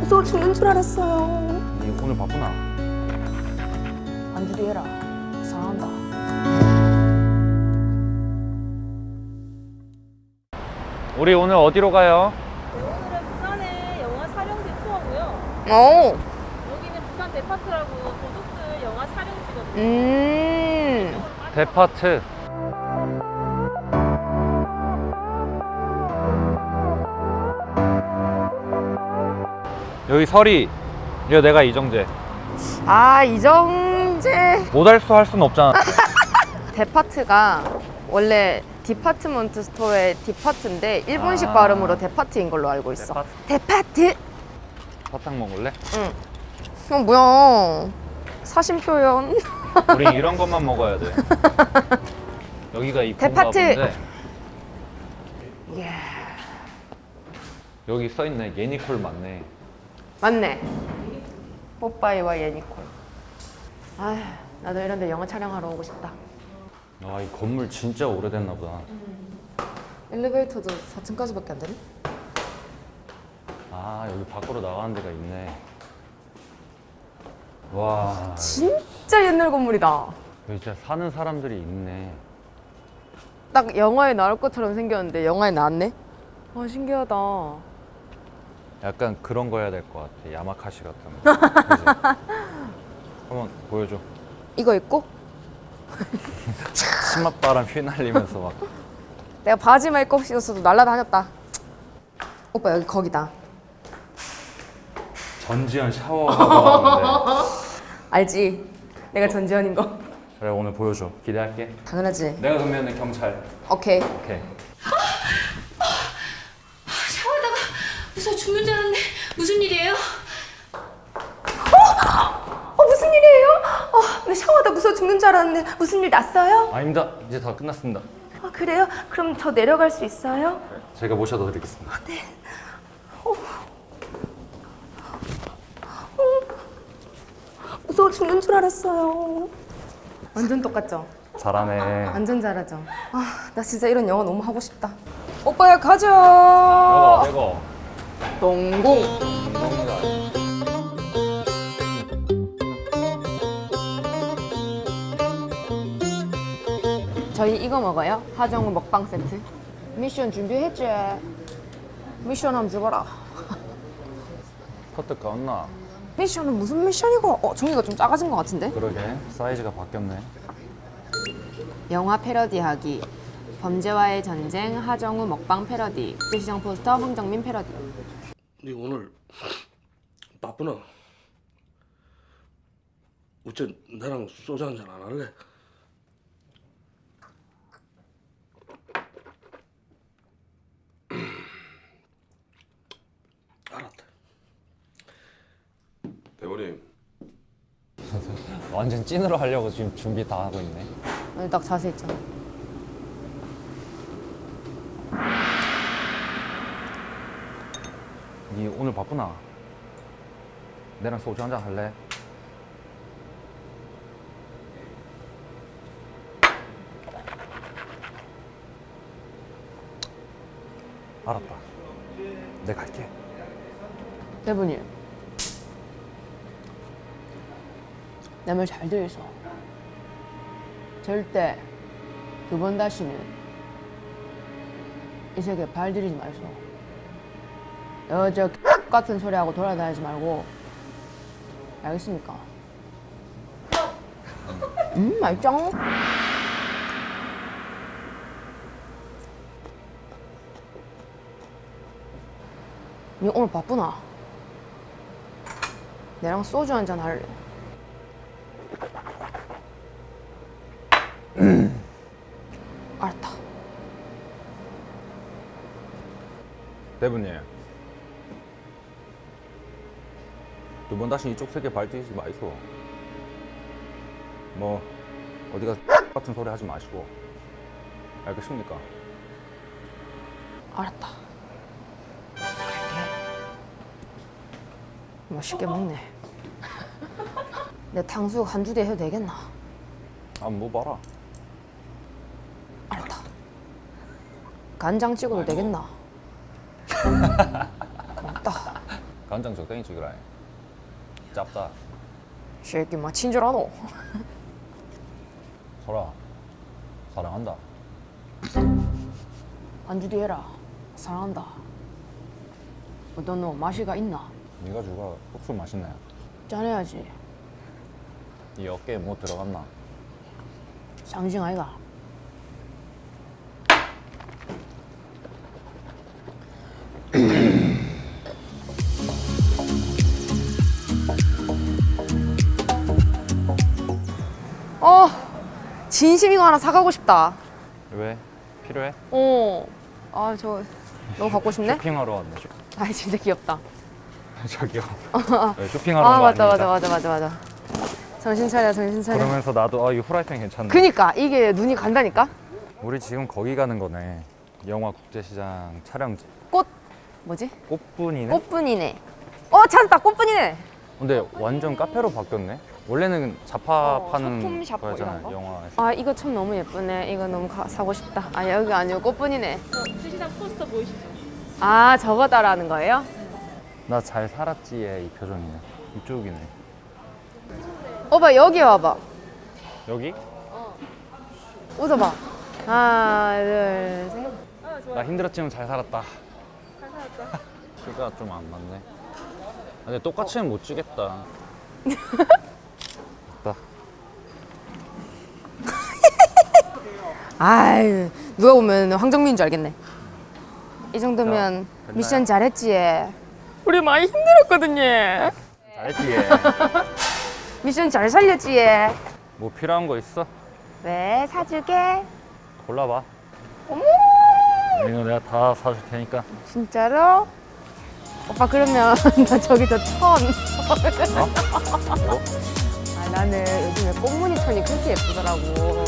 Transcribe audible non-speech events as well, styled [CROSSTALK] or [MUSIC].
무서워 죽는 줄 알았어요. 니 오늘 바쁘나? 안주리 해라. 사랑한다. 우리 오늘 어디로 가요? 오늘은 부산의 영화 촬영지 투어고요. 오. 여기는 부산 데파트라고 도둑들 영화 촬영지거든요. 음. 데파트 여기 설이 이거 내가 이정재 아 이정재. 모달수 할 수는 없잖아 [LAUGHS] 데파트가 원래 디파트먼트 스토어의 디파트인데 일본식 아. 발음으로 데파트인 걸로 알고 있어. 데파트. 사탕 먹을래? 응. 어 뭐야? 사심 표현. [LAUGHS] 우린 이런 것만 먹어야 돼 여기가 이쁜가 데파트. 본데 예. 여기 써있네 예니콜 맞네 맞네. 뽀빠이와 예니콜. 아, 나도 이런 데 영화 촬영하러 오고 싶다. 아 이 건물 진짜 오래됐나 보다 엘리베이터도 4층까지밖에 안 되네. 아 여기 밖으로 나가는 데가 있네 와 진짜 옛날 건물이다. 여기 진짜 사는 사람들이 있네 딱 영화에 나올 것처럼 생겼는데 영화에 나왔네. 와 신기하다. 약간 그런 거 해야 될 것 같아 야마카시 같은 거? 한번 보여줘 이거 입고 [LAUGHS] 치맛바람 휘날리면서 막 내가 바지만 입고 있었어도 날라다녔다. 오빠 여기 거기다. 전지현 샤워하고 하는데 알지? 내가 전지현인 거. 그래 오늘 보여줘 기대할게 당연하지. 내가 그러면 경찰 오케이. 오케이 샤워하다가 무서워 죽는 줄 알았는데 무슨 일이에요? 어 무슨 일이에요? 어, 내 샤워하다 무서워 죽는 줄 알았는데 무슨 일 났어요? 아닙니다 이제 다 끝났습니다 아 그래요? 그럼 저 내려갈 수 있어요? 제가 모셔다 드리겠습니다 무서워 죽는 줄 알았어요. 완전 똑같죠? 잘하네 완전 잘하죠? 아, 나 진짜 이런 영화 너무 하고 싶다. 오빠야 가자. 이거 이거 동공. 감사합니다 저희 이거 먹어요. 하정우 먹방 세트. 미션 준비했지? 미션 한번 죽어라. 커트 가었나? 미션은 무슨 미션이고? 어, 종이가 좀 작아진 것 같은데? 그러게 사이즈가 바뀌었네 영화 패러디하기. 범죄와의 전쟁, 하정우 먹방 패러디. 시장 포스터, 황정민 패러디. 네 오늘 바쁘나? 어째 나랑 소주 한잔 안 할래? [CLEARS THROAT] 알았다. 대본님 완전 찐으로 하려고 지금 준비 다 하고 있네 오늘 딱 자세 있잖아. 니 오늘 바쁘나? 내랑 소주 한잔 할래? 알았다 내가 갈게 대분님. 내말 잘 들으소. 절대 두 번 다시는 이 세계에 발 들이지 말소. 여저 같은 소리 하고 돌아다니지 말고 알겠습니까? 음 맛있죠? 니 오늘 바쁘나? 내랑 소주 한 잔 할래. 알았다. 대부님 두 번 다시 이쪽 세계 발디지 마이소 뭐 어디가 [LAUGHS] 같은 소리 하지 마시고 알겠습니까? 알았다. 갈게. 맛있게 먹네. [LAUGHS] 내 탕수육 한두대 해도 되겠나? 아뭐 봐라 알았다. 간장 찍어도 되겠나? [LAUGHS] 고맙다. 간장 적당히 찍으라. 짭다. 새끼 막 친절하노. 설아 사랑한다. 안주 뒤해라. 사랑한다. 어떤 놈 맛이가 있나? 네가 주가 국수 맛있네. 짠해야지. 이 어깨에 뭐 들어갔나? 상징 아이가. 어, 진심 이거 하나 사가고 싶다. 왜? 필요해? 어, 아저 너무 갖고 싶네. 쇼핑하러 왔네. 쇼... 아 진짜 귀엽다. [LAUGHS] 저기요. [LAUGHS] 네, 쇼핑하러 아 맞다. 맞다 맞다 맞다 맞아. 정신 차려 정신 차려. 그러면서 나도 아이 후라이팬 괜찮네. 그니까 이게 눈이 간다니까. 우리 지금 거기 가는 거네. 영화 국제시장 촬영지. 꽃 뭐지? 꽃분이네. 꽃분이네. 어 찾았다 꽃분이네. 근데 완전 카페로 바뀌었네. 원래는 잡화 어, 파는 뭐 거였잖아. 이런 거? 영화에서. 아 이거 참 너무 예쁘네. 이거 너무 가- 사고 싶다. 아 여기 아니고 꽃분이네. 저 수시장 포스터 보이시죠? 아 저거 따라하는 거예요? 나 잘 살았지의 이 표정이네. 이쪽이네. 오빠 여기 와봐. 여기? 웃어봐. 하나 둘 셋. 아 힘들었지만 잘 살았다. 잘 살았다. [LAUGHS] 키가 좀 안 맞네. 아, 근데 똑같이는 못 주겠다. [LAUGHS] 아유 누가 보면 황정민인 줄 알겠네. 이 정도면 자, 미션 잘했지. 우리 많이 힘들었거든요. 잘했지. 얘. [LAUGHS] 미션 잘 살렸지. 뭐 필요한 거 있어? 왜 사줄게? 골라봐. 어머 이거 내가 다 사줄 테니까. 진짜로? 오빠 그러면 [LAUGHS] 나 저기 저 천. 어? 뭐? 아 나는 요즘에 꽃무늬 천이 그렇게 예쁘더라고.